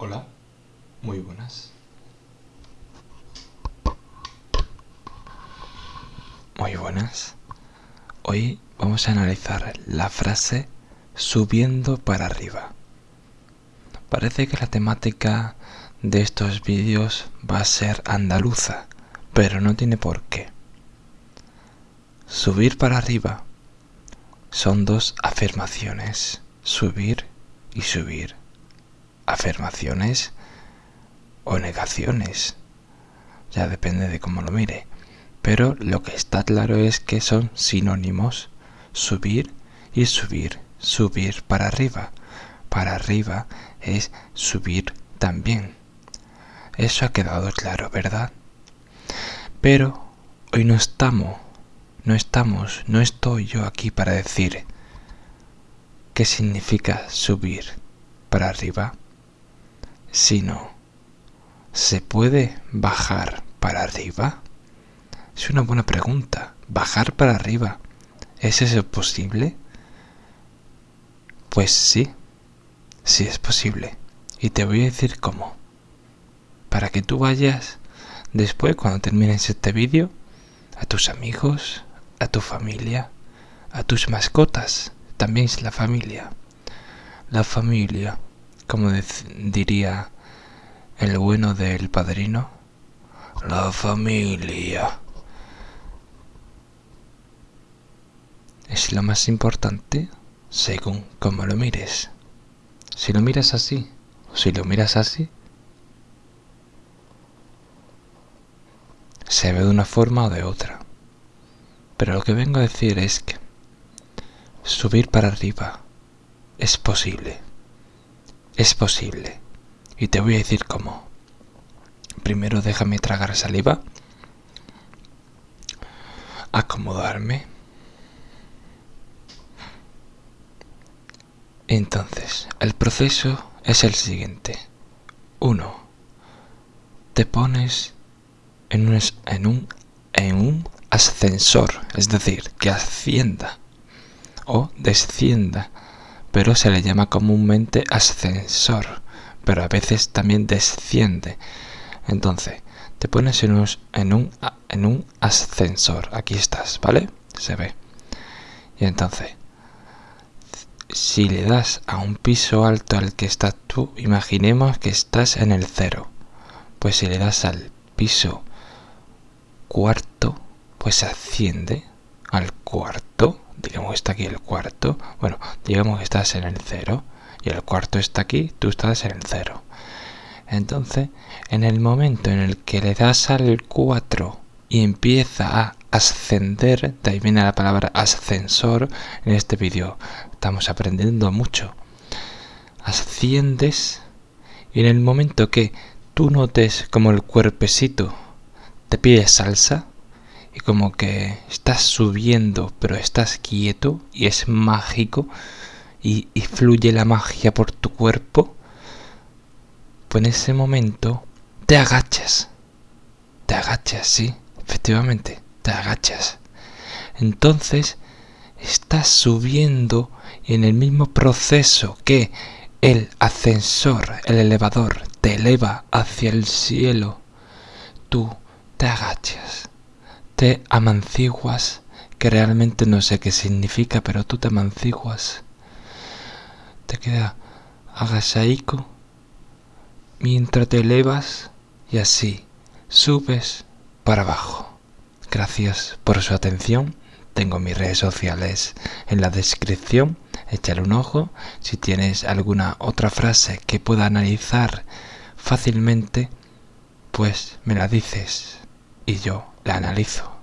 Hola, muy buenas. Muy buenas. Hoy vamos a analizar la frase subiendo para arriba. Parece que la temática de estos vídeos va a ser andaluza, pero no tiene por qué. Subir para arriba son dos afirmaciones, subir y subir afirmaciones o negaciones. Ya depende de cómo lo mire. Pero lo que está claro es que son sinónimos. Subir y subir. Subir para arriba. Para arriba es subir también. Eso ha quedado claro, ¿verdad? Pero hoy no estamos, no estamos, no estoy yo aquí para decir qué significa subir para arriba sino ¿se puede bajar para arriba? Es una buena pregunta. ¿Bajar para arriba? ¿Es eso posible? Pues sí, sí es posible. Y te voy a decir cómo. Para que tú vayas después, cuando termines este vídeo, a tus amigos, a tu familia, a tus mascotas, también es la familia. La familia como diría el bueno del padrino, la familia. Es lo más importante según como lo mires. Si lo miras así, o si lo miras así, se ve de una forma o de otra. Pero lo que vengo a decir es que subir para arriba es posible. Es posible. Y te voy a decir cómo. Primero déjame tragar saliva. Acomodarme. Entonces, el proceso es el siguiente. Uno, Te pones en un, en un, en un ascensor, es decir, que ascienda o descienda pero se le llama comúnmente ascensor, pero a veces también desciende. Entonces, te pones en un, en un, en un ascensor, aquí estás, ¿vale? Se ve. Y entonces, si le das a un piso alto al que estás tú, imaginemos que estás en el cero. Pues si le das al piso cuarto, pues asciende al cuarto digamos que está aquí el cuarto, bueno, digamos que estás en el cero y el cuarto está aquí, tú estás en el cero. Entonces, en el momento en el que le das al 4 y empieza a ascender, de ahí viene la palabra ascensor, en este vídeo estamos aprendiendo mucho. Asciendes y en el momento que tú notes como el cuerpecito te pide salsa, y como que estás subiendo pero estás quieto y es mágico y, fluye la magia por tu cuerpo, pues en ese momento te agachas. Te agachas, sí, efectivamente, te agachas. Entonces estás subiendo en el mismo proceso que el ascensor, el elevador, te eleva hacia el cielo. Tú te agachas te amanciguas, que realmente no sé qué significa, pero tú te amanciguas. Te queda agachaico mientras te elevas y así subes para abajo. Gracias por su atención. Tengo mis redes sociales en la descripción. Échale un ojo. Si tienes alguna otra frase que pueda analizar fácilmente, pues me la dices y yo la analizo.